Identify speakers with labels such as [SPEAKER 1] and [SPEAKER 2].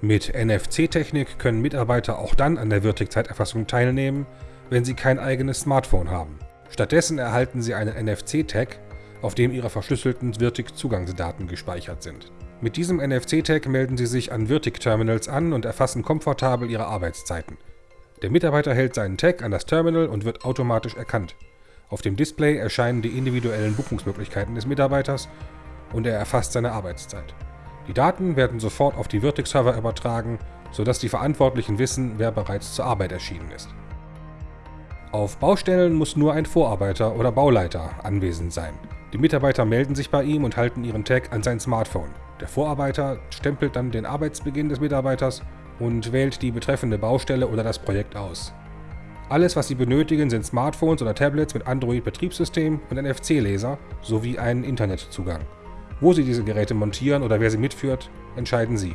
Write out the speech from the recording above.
[SPEAKER 1] Mit NFC-Technik können Mitarbeiter auch dann an der Virtic-Zeiterfassung teilnehmen, wenn sie kein eigenes Smartphone haben. Stattdessen erhalten sie einen NFC-Tag, auf dem ihre verschlüsselten Virtic-Zugangsdaten gespeichert sind. Mit diesem NFC-Tag melden sie sich an Virtic-Terminals an und erfassen komfortabel ihre Arbeitszeiten. Der Mitarbeiter hält seinen Tag an das Terminal und wird automatisch erkannt. Auf dem Display erscheinen die individuellen Buchungsmöglichkeiten des Mitarbeiters und er erfasst seine Arbeitszeit. Die Daten werden sofort auf die Virtic-Server übertragen, sodass die Verantwortlichen wissen, wer bereits zur Arbeit erschienen ist. Auf Baustellen muss nur ein Vorarbeiter oder Bauleiter anwesend sein. Die Mitarbeiter melden sich bei ihm und halten ihren Tag an sein Smartphone. Der Vorarbeiter stempelt dann den Arbeitsbeginn des Mitarbeiters und wählt die betreffende Baustelle oder das Projekt aus. Alles, was Sie benötigen, sind Smartphones oder Tablets mit Android-Betriebssystem und NFC-Leser sowie einen Internetzugang. Wo Sie diese Geräte montieren oder wer sie mitführt, entscheiden Sie.